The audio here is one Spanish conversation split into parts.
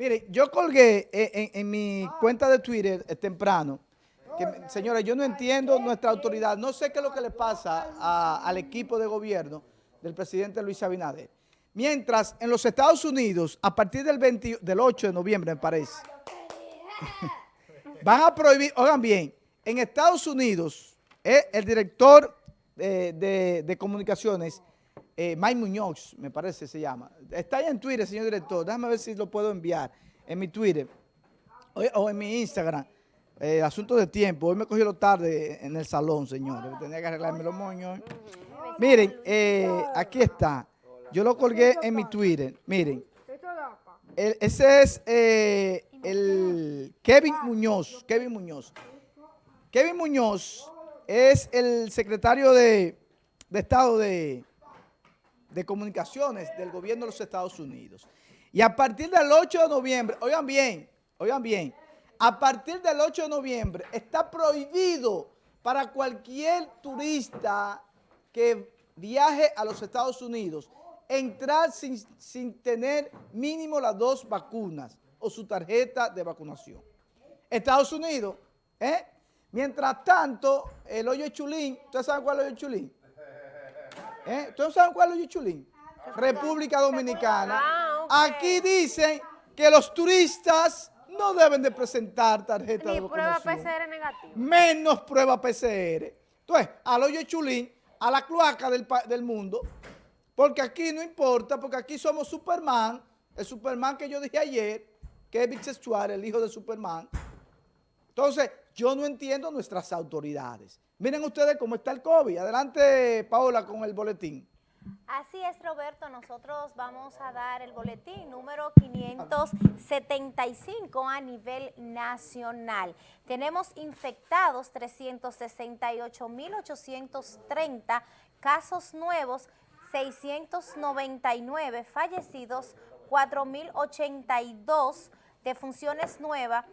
Mire, yo colgué en, mi cuenta de Twitter eh, temprano, que, señores, yo no entiendo nuestra autoridad, no sé qué es lo que le pasa al equipo de gobierno del presidente Luis Abinader. Mientras en los Estados Unidos, a partir del, del 8 de noviembre, me parece, van a prohibir, oigan bien, en Estados Unidos, eh, el director de, de comunicaciones eh, Mike Muñoz, me parece se llama. Está ahí en Twitter, señor director. Déjame ver si lo puedo enviar en mi Twitter o, en mi Instagram. Eh, asunto de tiempo. Hoy me cogí lo tarde en el salón, señores. Tenía que arreglarme los moños. Miren, eh, aquí está. Yo lo colgué en mi Twitter. Miren. ese es eh, el Kevin Muñoz. Kevin Muñoz. Kevin Muñoz es el secretario de Estado de, de Comunicaciones del gobierno de los Estados Unidos. Y a partir del 8 de noviembre, oigan bien, oigan bien, a partir del 8 de noviembre está prohibido para cualquier turista que viaje a los Estados Unidos entrar sin, sin tener mínimo las dos vacunas o su tarjeta de vacunación. Estados Unidos, ¿eh? Mientras tanto, el hoyo chulín, ¿ustedes saben cuál es el hoyo chulín? ¿Eh? ¿Ustedes saben cuál es Yuchulín? República Dominicana. Ah, Aquí dicen que los turistas no deben de presentar tarjeta de vacunación. prueba PCR negativa. Menos prueba PCR. Entonces, al hoyo chulín, a la cloaca del, del mundo, porque aquí no importa, porque aquí somos Superman, el Superman que yo dije ayer, que es bisexual, el hijo de Superman. Entonces, yo no entiendo nuestras autoridades. Miren ustedes cómo está el COVID. Adelante, Paola, con el boletín. Así es, Roberto. Nosotros vamos a dar el boletín número 575 a nivel nacional. Tenemos infectados 368.830 casos nuevos, 699 fallecidos, 4.082 defunciones nuevas,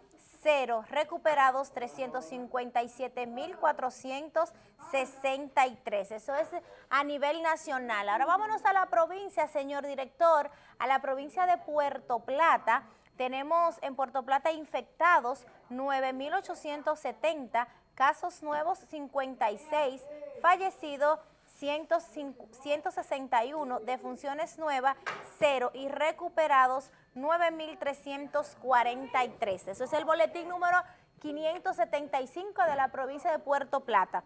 recuperados 357.463. Eso es a nivel nacional. Ahora vámonos a la provincia, señor director, a la provincia de Puerto Plata. Tenemos en Puerto Plata infectados 9.870, casos nuevos 56, fallecidos 161, defunciones nuevas 0 y recuperados 9.343. Eso es el boletín número 575 de la provincia de Puerto Plata.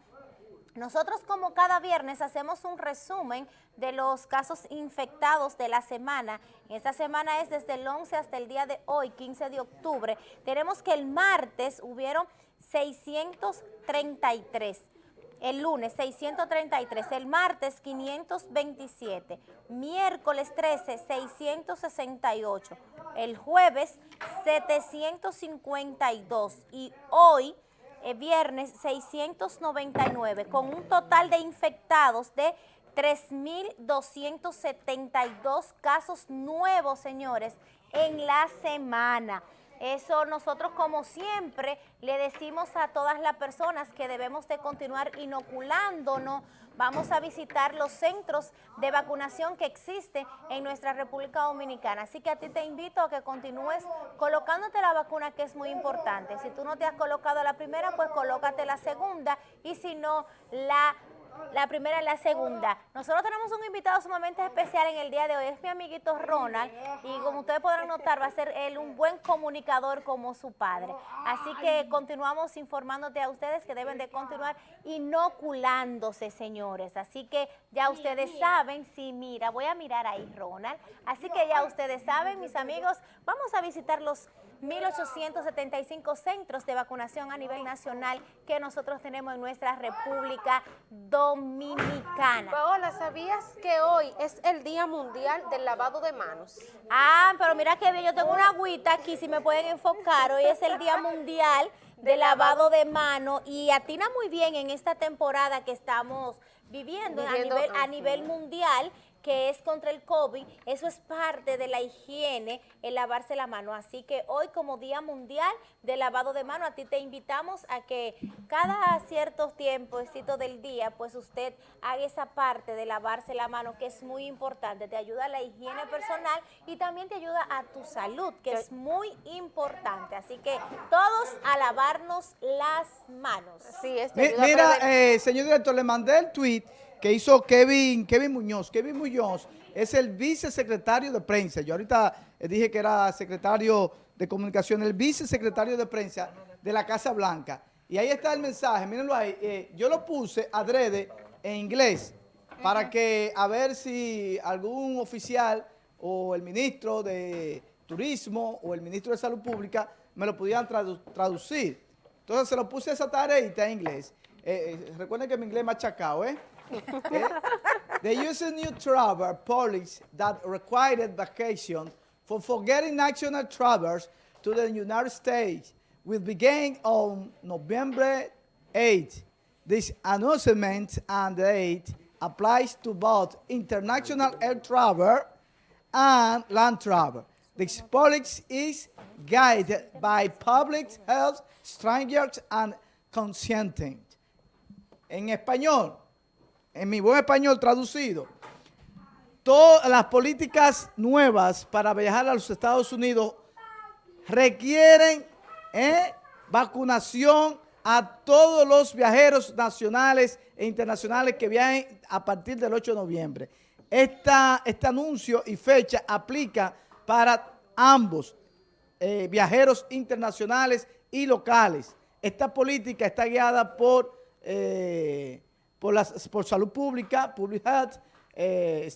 Nosotros como cada viernes hacemos un resumen de los casos infectados de la semana. Esta semana es desde el 11 hasta el día de hoy, 15 de octubre. Tenemos que el martes hubieron 633 el lunes 633, el martes 527, miércoles 13 668, el jueves 752 y hoy eh, viernes 699 con un total de infectados de 3.272 casos nuevos, señores, en la semana. Eso nosotros como siempre le decimos a todas las personas que debemos de continuar inoculándonos. Vamos a visitar los centros de vacunación que existen en nuestra República Dominicana. Así que a ti te invito a que continúes colocándote la vacuna que es muy importante. Si tú no te has colocado la primera, pues colócate la segunda y si no, la la primera y la segunda. Nosotros tenemos un invitado sumamente especial en el día de hoy, es mi amiguito Ronald, y como ustedes podrán notar, va a ser él un buen comunicador como su padre. Así que continuamos informándote a ustedes que deben de continuar inoculándose, señores. Así que ya ustedes saben, sí, mira, voy a mirar ahí, Ronald. Así que ya ustedes saben, mis amigos, vamos a visitar los 1.875 centros de vacunación a nivel nacional que nosotros tenemos en nuestra República Dominicana. Paola, ¿sabías que hoy es el Día Mundial del Lavado de Manos? Ah, pero mira que bien, yo tengo una agüita aquí, si me pueden enfocar, hoy es el Día Mundial del lavado de manos y atina muy bien en esta temporada que estamos viviendo, a, nivel, a nivel mundial que es contra el COVID, eso es parte de la higiene, el lavarse la mano. Así que hoy como Día Mundial de Lavado de Mano, a ti te invitamos a que cada cierto tiempo del día, pues usted haga esa parte de lavarse la mano, que es muy importante, te ayuda a la higiene personal y también te ayuda a tu salud, que es muy importante. Así que todos a lavarnos las manos. Sí, es Mi- Mira, eh, señor director, le mandé el tweet que hizo Kevin, Kevin Muñoz. Kevin Muñoz es el vicesecretario de prensa. Yo ahorita eh, dije que era secretario de comunicación, el vicesecretario de prensa de la Casa Blanca. Y ahí está el mensaje, mírenlo ahí. eh, yo lo puse adrede en inglés para que a ver si algún oficial o el ministro de Turismo o el ministro de Salud Pública me lo pudieran tradu- traducir. Entonces se lo puse esa tareita en inglés. Eh, eh, recuerden que mi inglés es machacado, ¿eh? Eh, The use of new travel policy that required vacation for forgetting national travelers to the United States will begin on November 8. This announcement and date applies to both international air travel and land travel. This policy is guided by public health standards and consenting. En español, en mi buen español traducido, todas las políticas nuevas para viajar a los Estados Unidos requieren eh, vacunación a todos los viajeros nacionales e internacionales que viajen a partir del 8 de noviembre. Esta, este anuncio y fecha aplica para ambos eh, viajeros internacionales y locales. Esta política está guiada por, eh, por, salud pública, public health, eh,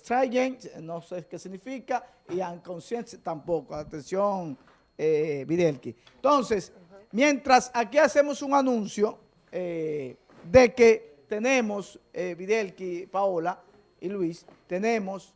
no sé qué significa, y unconscious tampoco. Atención, eh, Videlki. Entonces, mientras aquí hacemos un anuncio eh, de que tenemos, eh, Videlki, Paola y Luis, tenemos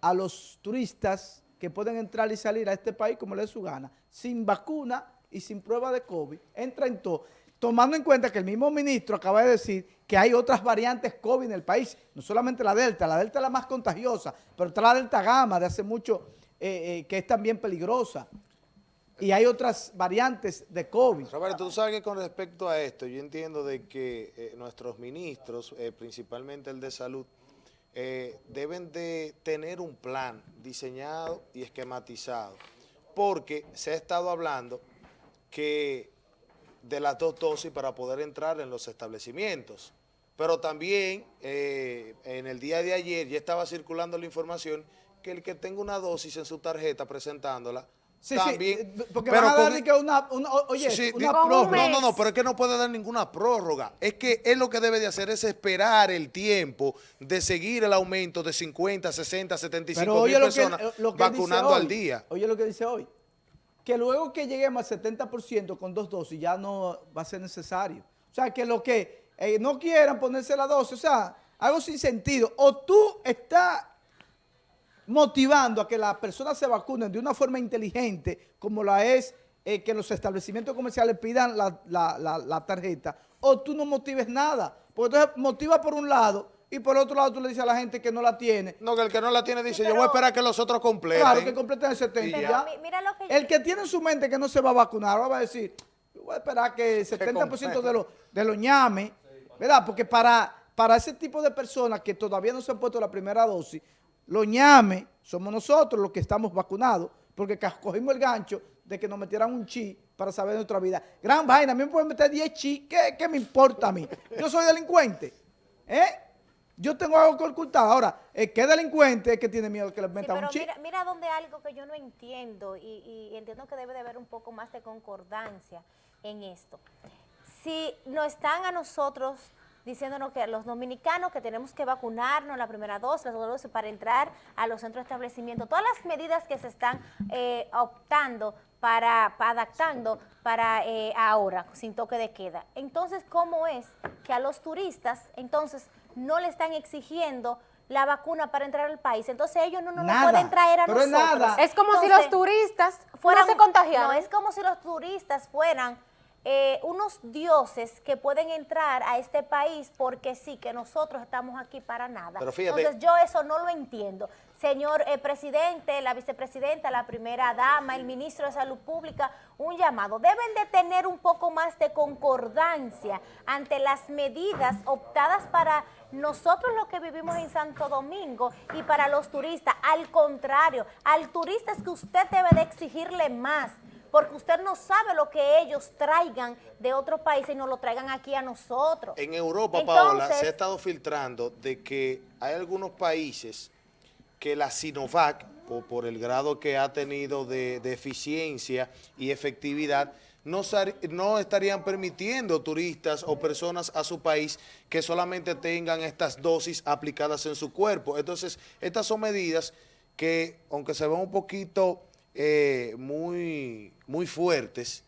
a los turistas que pueden entrar y salir a este país como les su gana, sin vacuna y sin prueba de COVID, entra en todo, tomando en cuenta que el mismo ministro acaba de decir que hay otras variantes COVID en el país, no solamente la Delta, la Delta es la más contagiosa, pero está la Delta Gamma de hace mucho, eh, eh, que es también peligrosa, y hay otras variantes de COVID. Roberto, tú sabes que con respecto a esto, yo entiendo de que eh, nuestros ministros, principalmente el de salud, deben de tener un plan diseñado y esquematizado, porque se ha estado hablando que de las dos dosis para poder entrar en los establecimientos. Pero también eh, en el día de ayer ya estaba circulando la información que el que tenga una dosis en su tarjeta presentándola, Sí, también, sí, porque pero van a dar con- de que una, una- oye, Sí, una prórroga. no, no, no, pero es que no puede dar ninguna prórroga. Es que él lo que debe de hacer es esperar el tiempo de seguir el aumento de 50, 60, 75 Pero mil oye lo que, personas lo que vacunando hoy, al día. Oye lo que dice hoy. Que luego que lleguemos al 70% con dos dosis ya no va a ser necesario. O sea, que los que eh, no quieran ponerse la dosis, o sea, algo sin sentido. O tú estás motivando a que las personas se vacunen de una forma inteligente, como la es eh, que los establecimientos comerciales pidan la, la- la- la tarjeta, o tú no motives nada. Porque entonces motiva por un lado y por otro lado tú le dices a la gente que no la tiene, No, que el que no la tiene dice, Sí, yo voy a esperar que los otros completen. Claro, que completen el 70 Y y ya. ya. Mi- mira lo que El que tiene en su mente que no se va a vacunar, ahora va a decir, yo voy a esperar que el 70% de los de los ñame, ¿verdad? Porque para, para ese tipo de personas que todavía no se han puesto la primera dosis, los ñame somos nosotros los que estamos vacunados, porque cogimos el gancho de que nos metieran un chi para saber de nuestra vida. Gran vaina, a mí me pueden meter 10 chi, ¿qué, qué me importa a mí? Yo soy delincuente, ¿eh? Yo tengo algo que ocultar. Ahora, el que es delincuente es que tiene miedo que le Sí, metan pero un chi. mira, mira donde algo que yo no entiendo y, y entiendo que debe de haber un poco más de concordancia en esto. Si nos están a nosotros diciéndonos que los dominicanos que tenemos que vacunarnos la primera dosis, la segunda dosis para entrar a los centros de establecimiento, todas las medidas que se están eh, optando para, para adaptando para eh, ahora, sin toque de queda. Entonces, ¿cómo es que a los turistas, entonces, no le están exigiendo la vacuna para entrar al país? Entonces ellos no nos pueden traer a pero es nosotros. nada. Es como si los turistas fueran- no se contagiaran. No, es como si los turistas fueran eh, unos dioses que pueden entrar a este país porque sí, que nosotros estamos aquí para nada. Pero fíjate- Entonces yo eso no lo entiendo. Señor eh, presidente, la vicepresidenta, la primera dama, el ministro de Salud Pública, un llamado. Deben de tener un poco más de concordancia ante las medidas optadas para nosotros los que vivimos en Santo Domingo y para los turistas. Al contrario, al turista es que usted debe de exigirle más porque usted no sabe lo que ellos traigan de otros países y nos lo traigan aquí a nosotros. En Europa, Paola, se ha estado filtrando de que hay algunos países que la Sinovac, por, por el grado que ha tenido de, eficiencia y efectividad, no, no estarían permitiendo turistas o personas a su país que solamente tengan estas dosis aplicadas en su cuerpo. Entonces, estas son medidas que, aunque se ven un poquito eh, muy, muy fuertes,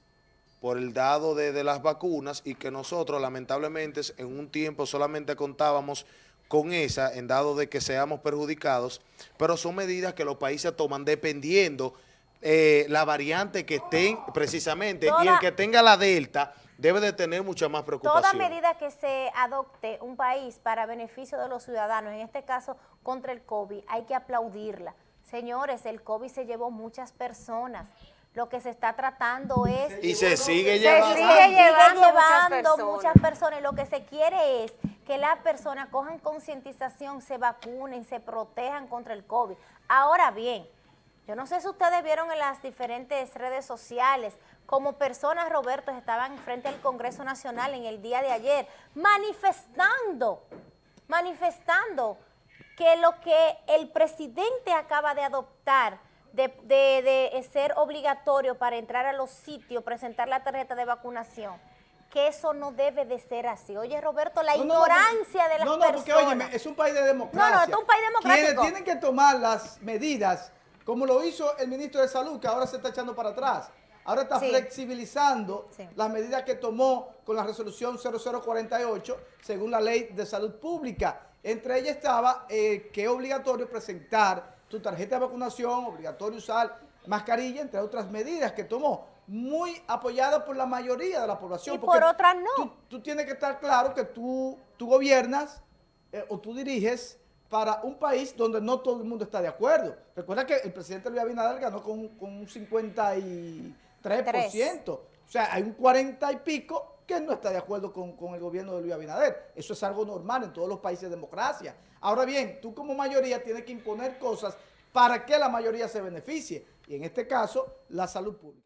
por el dado de, de las vacunas y que nosotros lamentablemente en un tiempo solamente contábamos con esa en dado de que seamos perjudicados, pero son medidas que los países toman dependiendo eh, la variante que estén precisamente y el que tenga la delta debe de tener mucha más preocupación. Toda medida que se adopte un país para beneficio de los ciudadanos, en este caso contra el COVID, hay que aplaudirla. Señores, el COVID se llevó muchas personas. Lo que se está tratando es... y se sigue Se llevando. sigue sigue llevando muchas llevando personas. muchas personas. Y lo que se quiere es que las personas cojan concientización, se vacunen, se protejan contra el COVID. Ahora bien, yo no sé si ustedes vieron en las diferentes redes sociales como personas, Roberto, estaban frente al Congreso Nacional en el día de ayer manifestando, manifestando que lo que el presidente acaba de adoptar de, de- de ser obligatorio para entrar a los sitios, presentar la tarjeta de vacunación, que eso no debe de ser así. Oye, Roberto, la No, no, no, ignorancia de las No, no, porque personas. óyeme, es un país de democracia. No, no, es un país democrático. Quienes tienen que tomar las medidas, como lo hizo el ministro de Salud, que ahora se está echando para atrás. Ahora está Sí. flexibilizando Sí. las medidas que tomó con la resolución 0048, según la ley de salud pública. Entre ellas estaba eh, que es obligatorio presentar tu tarjeta de vacunación, obligatorio usar mascarilla, entre otras medidas que tomó, muy apoyada por la mayoría de la población. Y porque por otras no. tú- tú tienes que estar claro que tú, tú gobiernas eh, o tú diriges para un país donde no todo el mundo está de acuerdo. Recuerda que el presidente Luis Abinader ganó con, con un 53%. O sea, hay un 40 y pico que no está de acuerdo con, con el gobierno de Luis Abinader. Eso es algo normal en todos los países de democracia. Ahora bien, tú como mayoría tienes que imponer cosas para que la mayoría se beneficie. Y en este caso, la salud pública.